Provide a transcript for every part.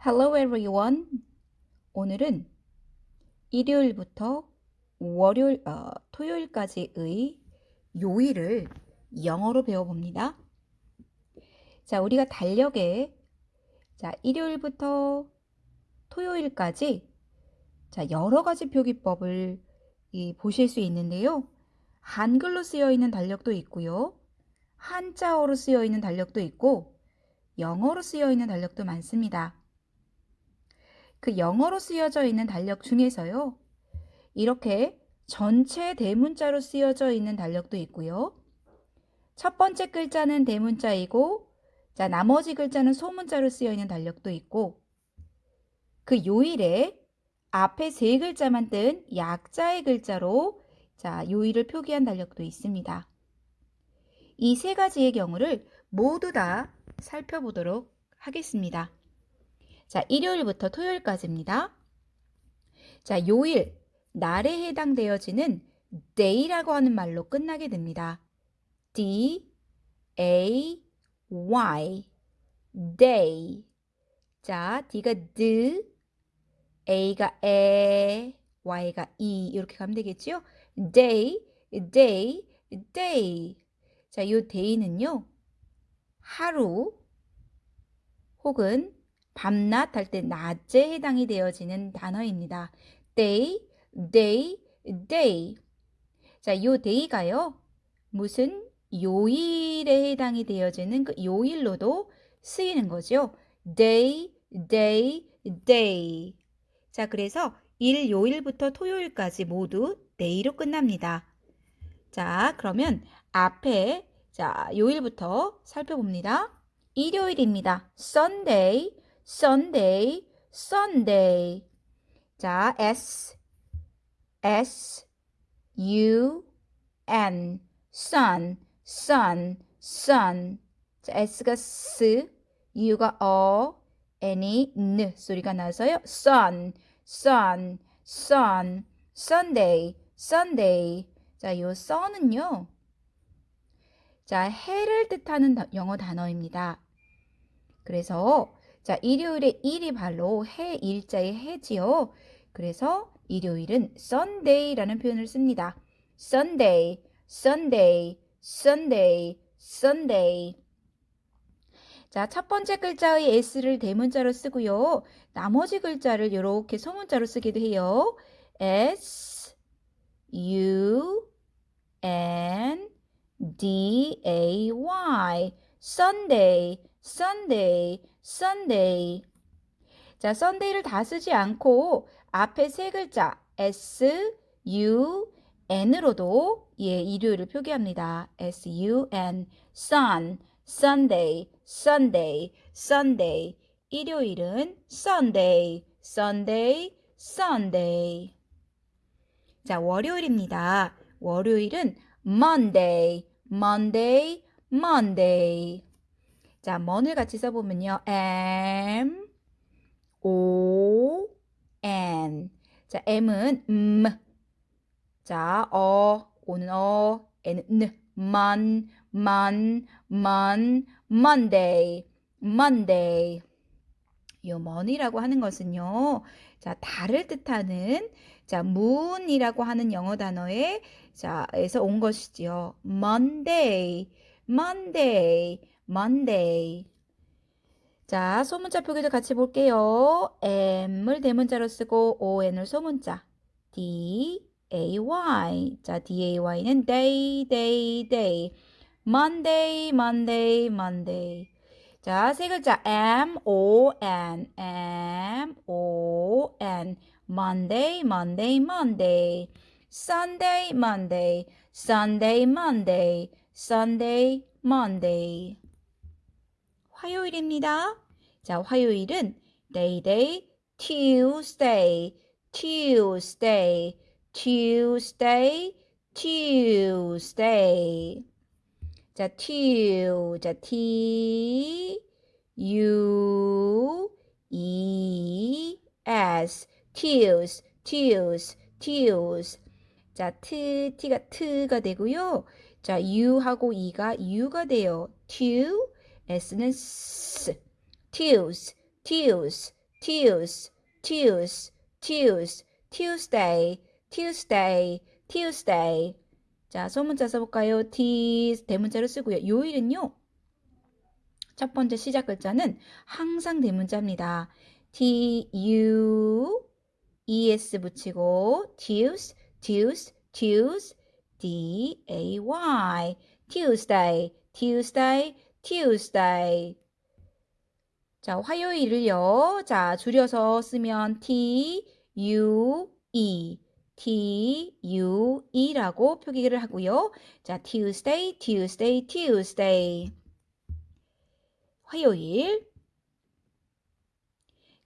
Hello everyone. 오늘은 일요일부터 월요일, 어, 토요일까지의 요일을 영어로 배워봅니다. 자, 우리가 달력에 자, 일요일부터 토요일까지 자, 여러 가지 표기법을 이, 보실 수 있는데요. 한글로 쓰여 있는 달력도 있고요. 한자어로 쓰여 있는 달력도 있고 영어로 쓰여 있는 달력도 많습니다. 그 영어로 쓰여져 있는 달력 중에서요. 이렇게 전체 대문자로 쓰여져 있는 달력도 있고요. 첫 번째 글자는 대문자이고 자, 나머지 글자는 소문자로 쓰여 있는 달력도 있고 그 요일에 앞에 세 글자만 뜬 약자의 글자로 자, 요일을 표기한 달력도 있습니다. 이 세 가지의 경우를 모두 다 살펴보도록 하겠습니다. 자, 일요일부터 토요일까지입니다. 자, 요일, 날에 해당되어지는 day라고 하는 말로 끝나게 됩니다. D, A, Y, day. 자, D가 D, A가 에, Y가 이 이렇게 가면 되겠죠? day, day, day. 자, 요 day는요. 하루 혹은 밤낮 할 때 낮에 해당이 되어지는 단어입니다. day, day, day. 자, 요 day가요. 무슨 요일에 해당이 되어지는 그 요일로도 쓰이는 거죠. day, day, day. 자, 그래서 일 요일부터 토요일까지 모두 day로 끝납니다. 자, 그러면 앞에 자, 요일부터 살펴봅니다. 일요일입니다. Sunday, Sunday, Sunday. 자, S, S, U, N, sun, sun, sun. 자, S가 S, U가 어, N이 N 소리가 나서요. sun, sun, sun, Sunday, Sunday. 자, 요 sun은요. 자, 해를 뜻하는 영어 단어입니다. 그래서 자, 일요일에 일이 발로 해 일자의 해지요. 그래서 일요일은 Sunday라는 표현을 씁니다. Sunday, Sunday, Sunday, Sunday. 자, 첫 번째 글자의 S를 대문자로 쓰고요. 나머지 글자를 이렇게 소문자로 쓰기도 해요. S, U, N, D, A, Y. Sunday, Sunday, Sunday. 자, Sunday를 다 쓰지 않고 앞에 세 글자 S, U, N으로도 예, 일요일을 표기합니다. S, U, N, Sun, Sunday, Sunday, Sunday. 일요일은 Sunday, Sunday, Sunday. 자, 월요일입니다. 월요일은 Monday, Monday, Monday. 자, mon을 같이 써보면요. M, O, N. 자, M은 M. 자, 어, O는 어, N은. Mon, mon, mon, Monday, Monday. 요 mon이라고 하는 것은요. 자, 달을 뜻하는 자, moon이라고 하는 영어 단어에 자, 에서 온 것이지요. Monday, Monday, Monday. 자, 소문자 표기도 같이 볼게요. M을 대문자로 쓰고 ON을 소문자. D, A, Y. 자, D, A, Y는 day, day, day. Monday, Monday, Monday. 자, 세 글자 M, O, N. M, O, N. Monday, Monday, Monday. Sunday, Monday. Sunday, Monday. Sunday, Monday. 화요일입니다. 자, 화요일은 day day, Tuesday, Tuesday, Tuesday, Tuesday. 자, tu, 자, t, u, e, s, tues, tues, tues. 자, 트, t가 트가 되고요. 자, u하고 e가 u가 돼요. tu, s는 s, tues, tues, Tues, Tues, Tues, Tuesday, Tuesday, Tuesday. 자, 소문자 써볼까요? T 대문자로 쓰고요. 요일은요. 첫 번째 시작 글자는 항상 대문자입니다. T, U, E, S 붙이고 Tues, Tues, Tues, D, A, Y. Tuesday, Tuesday, Tuesday. 자, 화요일을요. 자, 줄여서 쓰면 T, U, E. T, U, E라고 표기를 하고요. 자, Tuesday, Tuesday, Tuesday. 화요일.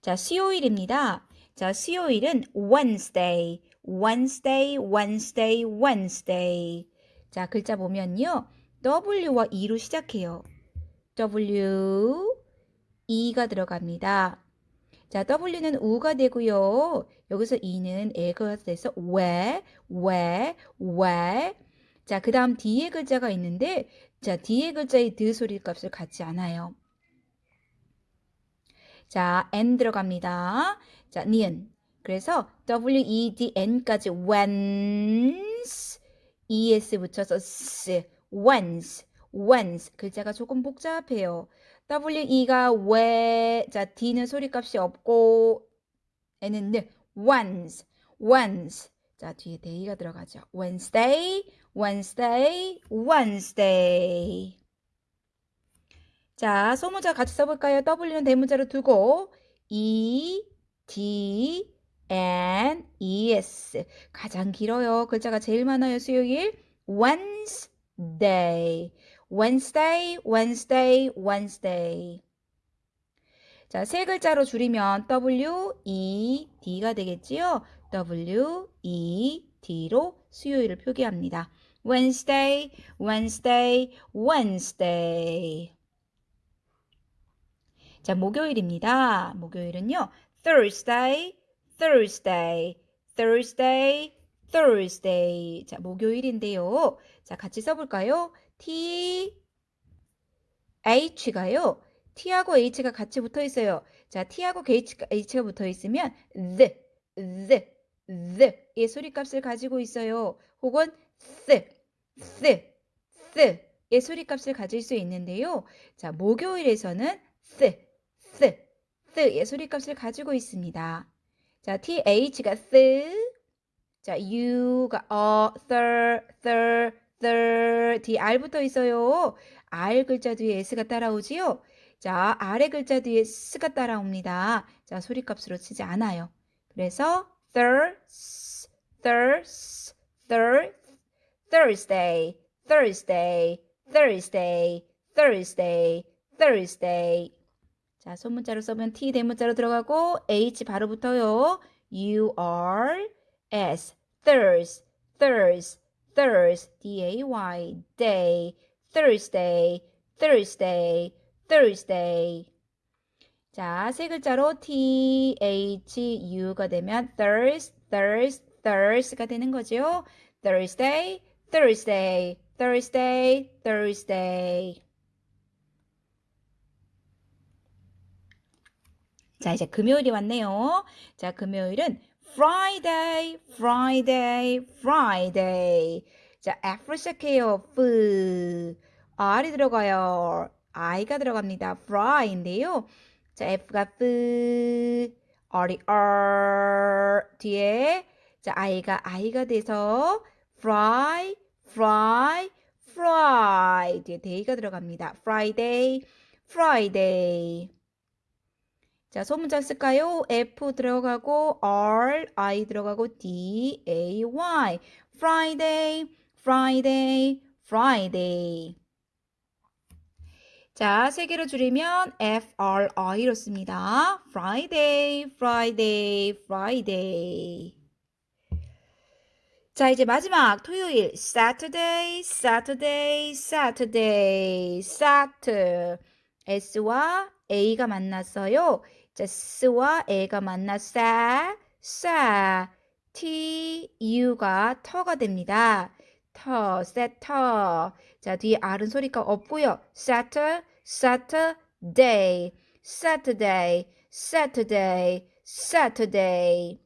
자, 수요일입니다. 자, 수요일은 Wednesday, Wednesday, Wednesday, Wednesday. 자, 글자 보면요. W와 E로 시작해요. W, E가 들어갑니다. 자, W는 우가 되고요. 여기서 E는 애가 돼서 왜, 왜, 왜. 자, 그 다음 뒤에 글자가 있는데, 자, 뒤에 글자의 드 소리 값을 갖지 않아요. 자, N 들어갑니다. 자, 니은. 그래서 W, E, D, N까지 whence, ES 붙여서 S, whence, whence. 글자가 조금 복잡해요. W, E가 왜, 자, D는 소리값이 없고, N은 늘, once, once. 자, 뒤에 day가 들어가죠. Wednesday, Wednesday, Wednesday. 자, 소문자 같이 써볼까요? W는 대문자로 두고 E, D, N, E, S 가장 길어요. 글자가 제일 많아요. 수요일 Wednesday, Wednesday, Wednesday, Wednesday. 자, 세 글자로 줄이면 W, E, D가 되겠지요. W, E, D로 수요일을 표기합니다. Wednesday, Wednesday, Wednesday. 자, 목요일입니다. 목요일은요. Thursday, Thursday, Thursday, Thursday. 자, 목요일인데요. 자, 같이 써볼까요? T, H가요. T하고 H가 같이 붙어 있어요. 자, T하고 H가, H가 붙어 있으면 the, the, the의 소리값을 가지고 있어요. 혹은 the, the, the의 소리값을 가질 수 있는데요. 자, 목요일에서는 the, the, the의 소리값을 가지고 있습니다. 자, th가 the, 자, u가 어, thir, thir, thir, 뒤에 r 붙어 있어요. r 글자 뒤에 s가 따라오지요. 자, 아래 글자 뒤에 s가 따라옵니다. 자, 소리값으로 치지 않아요. 그래서 thir, thir, thir, Thursday, Thursday, Thursday, Thursday, Thursday. 자, 소문자로 써면 T 대문자로 들어가고 H 바로 붙어요. U R S Thurs Thurs Thurs D A Y Day Thursday Thursday Thursday 자, 세 글자로 T H U가 되면 Thurs Thurs Thurs가 되는 거죠. Thursday Thursday Thursday Thursday 자, 이제 금요일이 왔네요. 자, 금요일은 Friday, Friday, Friday. 자, F로 시작해요. F. R이 들어가요. I가 들어갑니다. Fry인데요. 자, F가 F, R이 R 뒤에 자, I가 I가 돼서 fry, fry, fry 뒤에 day가 들어갑니다. Friday, Friday. 자, 소문자 쓸까요? F 들어가고 R, I 들어가고 D, A, Y. Friday, Friday, Friday. 자, 세 개로 줄이면 F, R, I로 씁니다. Friday, Friday, Friday. 자, 이제 마지막 토요일 Saturday, Saturday, Saturday, Saturday. S와 A가 만났어요. 자, S와 A가 만났어. 싸. T, U가 터가 됩니다. 터, 세터. 자, 뒤에 R은 소리가 없고요. Saturday, Saturday, Saturday, Saturday, Saturday.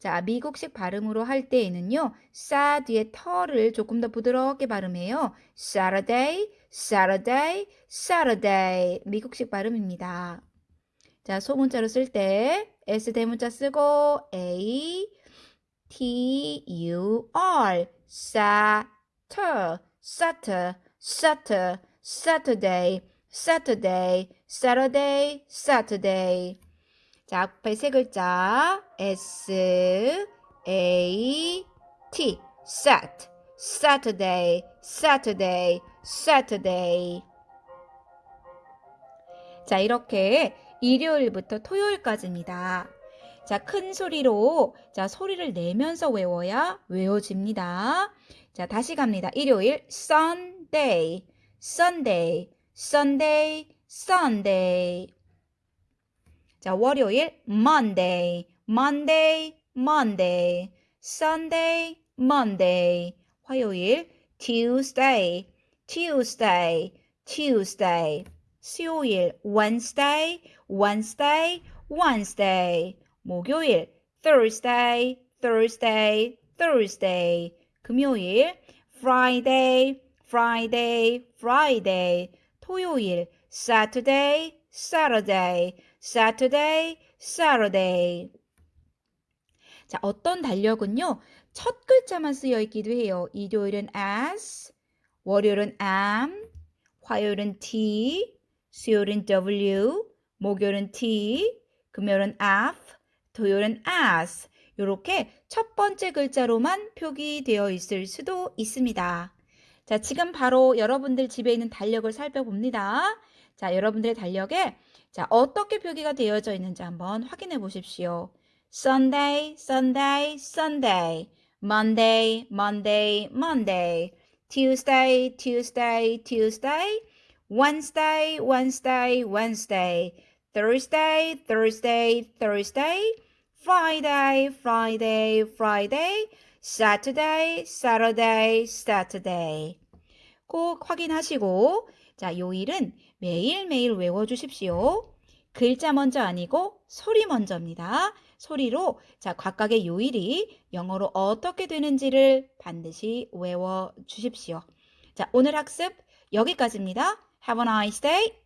자, 미국식 발음으로 할 때에는요, 싸 뒤에 터를 조금 더 부드럽게 발음해요. Saturday, Saturday, Saturday. 미국식 발음입니다. 자, 소문자로 쓸 때 S 대문자 쓰고 A, T, U, R. Satur, Satur, Satur, Saturday, Saturday, Saturday, Saturday. 자, 앞에 세 글자 S A T Sat Saturday Saturday Saturday 자, 이렇게 일요일부터 토요일까지입니다. 자, 큰 소리로 자, 소리를 내면서 외워야 외워집니다. 자, 다시 갑니다. 일요일 Sunday Sunday Sunday Sunday 자, 월요일 Monday, Monday, Monday, Sunday, Monday. 화요일 Tuesday, Tuesday, Tuesday. 수요일 Wednesday, Wednesday, Wednesday. 목요일 Thursday, Thursday, Thursday. 금요일 Friday, Friday, Friday. 토요일 Saturday, Saturday. Saturday, Saturday. 자, 어떤 달력은요, 첫 글자만 쓰여 있기도 해요. 일요일은 S, 월요일은 M, 화요일은 T, 수요일은 W, 목요일은 T, 금요일은 F, 토요일은 S. 이렇게 첫 번째 글자로만 표기되어 있을 수도 있습니다. 자, 지금 바로 여러분들 집에 있는 달력을 살펴봅니다. 자, 여러분들의 달력에 자, 어떻게 표기가 되어져 있는지 한번 확인해 보십시오. Sunday, Sunday, Sunday. Monday, Monday, Monday. Tuesday, Tuesday, Tuesday. Wednesday, Wednesday, Wednesday. Thursday, Thursday, Thursday. Friday, Friday, Friday. Saturday, Saturday, Saturday. 꼭 확인하시고, 자, 요일은 매일매일 외워 주십시오. 글자 먼저 아니고 소리 먼저입니다. 소리로 자 각각의 요일이 영어로 어떻게 되는지를 반드시 외워 주십시오. 자, 오늘 학습 여기까지입니다. Have a nice day.